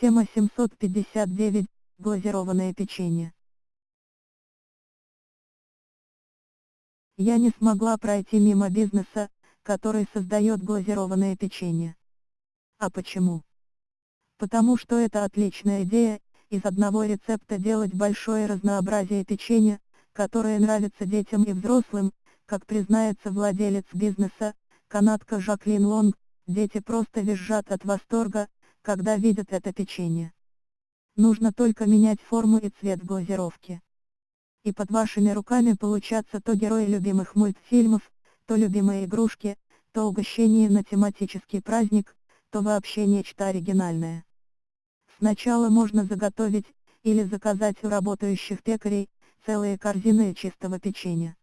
Тема 759. Глазированное печенье. Я не смогла пройти мимо бизнеса, который создает глазированное печенье. А почему? Потому что это отличная идея, из одного рецепта делать большое разнообразие печенья, которое нравится детям и взрослым, как признается владелец бизнеса, канадка Жаклин Лонг, дети просто визжат от восторга, когда видят это печенье. Нужно только менять форму и цвет глазировки. И под вашими руками получаться то герои любимых мультфильмов, то любимые игрушки, то угощение на тематический праздник, то вообще нечто оригинальное. Сначала можно заготовить, или заказать у работающих пекарей, целые корзины чистого печенья.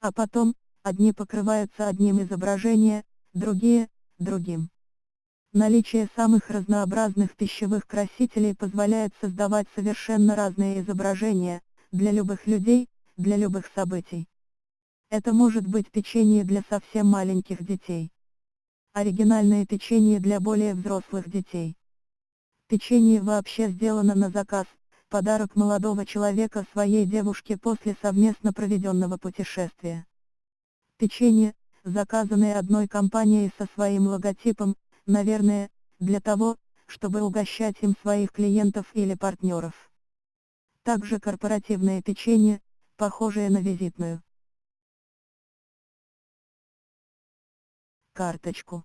А потом, одни покрываются одним изображения, другие – другим. Наличие самых разнообразных пищевых красителей позволяет создавать совершенно разные изображения, для любых людей, для любых событий. Это может быть печенье для совсем маленьких детей. Оригинальное печенье для более взрослых детей. Печенье вообще сделано на заказ, подарок молодого человека своей девушке после совместно проведенного путешествия. Печенье, заказанное одной компанией со своим логотипом, наверное, для того, чтобы угощать им своих клиентов или партнеров. Также корпоративное печенье, похожее на визитную карточку.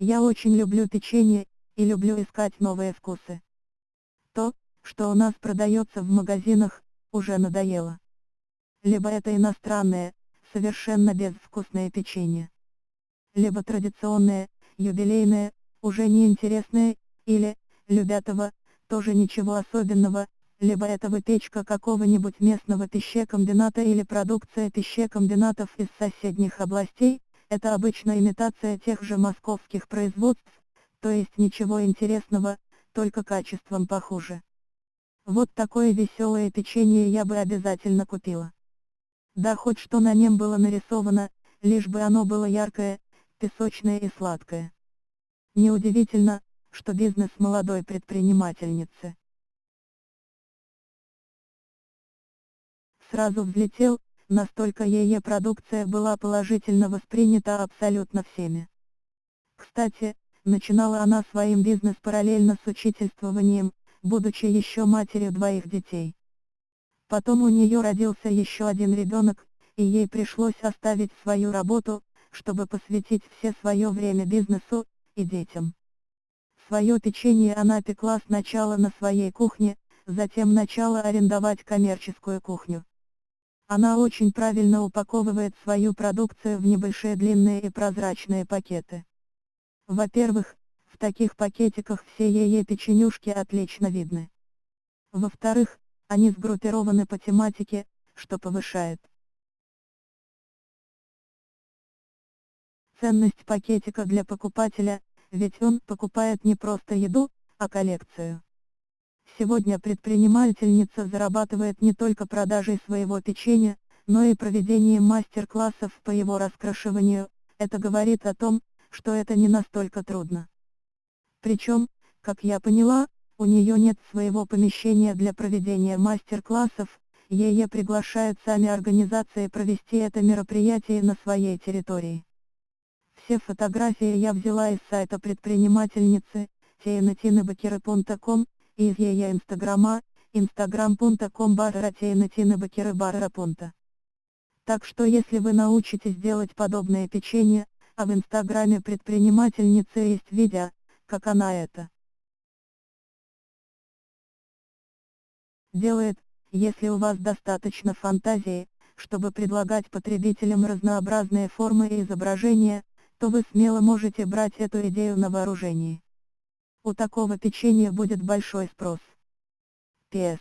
Я очень люблю печенье, и люблю искать новые вкусы. То, что у нас продается в магазинах, уже надоело. Либо это иностранное, совершенно безвкусное печенье. Либо традиционное, юбилейное, уже неинтересное, или, любятого, тоже ничего особенного, либо это выпечка какого-нибудь местного пищекомбината или продукция пищекомбинатов из соседних областей, это обычно имитация тех же московских производств, то есть ничего интересного, только качеством похуже. Вот такое веселое печенье я бы обязательно купила. Да хоть что на нем было нарисовано, лишь бы оно было яркое, песочное и сладкое. Неудивительно, что бизнес молодой предпринимательницы. Сразу взлетел, настолько ее продукция была положительно воспринята абсолютно всеми. Кстати, начинала она своим бизнес параллельно с учительствованием, будучи еще матерью двоих детей. Потом у нее родился еще один ребенок, и ей пришлось оставить свою работу, чтобы посвятить все свое время бизнесу и детям. Свое печенье она пекла сначала на своей кухне, затем начала арендовать коммерческую кухню. Она очень правильно упаковывает свою продукцию в небольшие длинные и прозрачные пакеты. Во-первых, в таких пакетиках все ее печенюшки отлично видны. Во-вторых, они сгруппированы по тематике, что повышает ценность пакетика для покупателя, ведь он покупает не просто еду, а коллекцию. Сегодня предпринимательница зарабатывает не только продажей своего печенья, но и проведением мастер-классов по его раскрашиванию, это говорит о том, что это не настолько трудно. Причем, как я поняла, у нее нет своего помещения для проведения мастер-классов, ее приглашают сами организации провести это мероприятие на своей территории. Все фотографии я взяла из сайта предпринимательницы, teinatинабакеры.com, и из ее инстаграма, instagram.com барра Так что если вы научитесь делать подобное печенье, а в инстаграме предпринимательницы есть видео, как она это делает, если у вас достаточно фантазии, чтобы предлагать потребителям разнообразные формы и изображения, то вы смело можете брать эту идею на вооружение. У такого печенья будет большой спрос. П.С.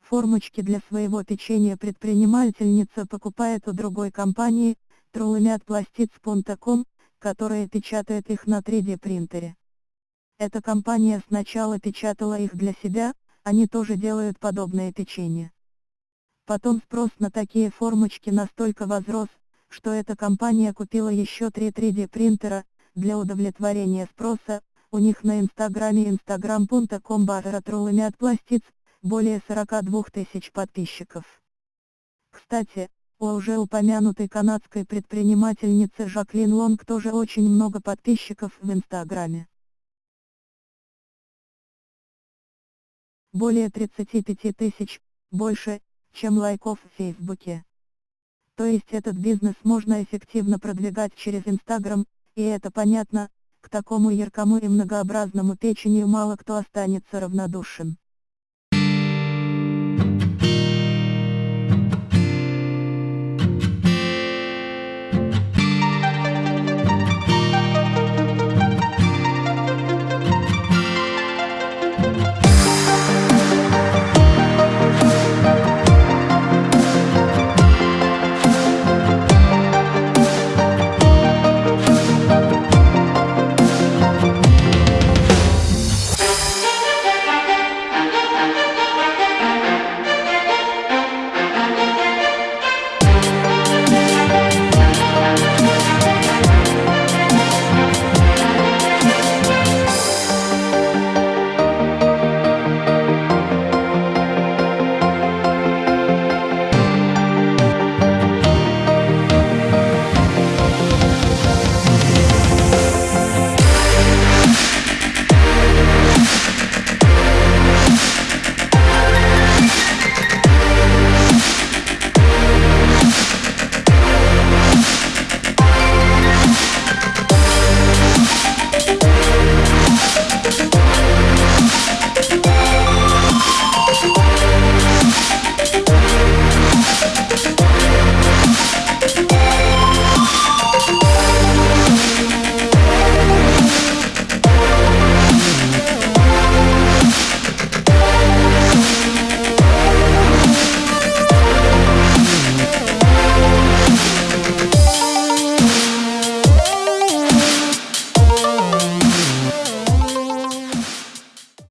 Формочки для своего печенья предпринимательница покупает у другой компании, trulamятplastics.com, которая печатает их на 3D принтере. Эта компания сначала печатала их для себя, они тоже делают подобное печенье. Потом спрос на такие формочки настолько возрос, что эта компания купила еще три 3D принтера, для удовлетворения спроса, у них на инстаграме instagram.com баратролами от пластиц, более 42 тысяч подписчиков. Кстати, у уже упомянутой канадской предпринимательницы Жаклин Лонг тоже очень много подписчиков в инстаграме. Более 35 тысяч, больше, чем лайков в Фейсбуке. То есть этот бизнес можно эффективно продвигать через Инстаграм, и это понятно, к такому яркому и многообразному печенью мало кто останется равнодушен.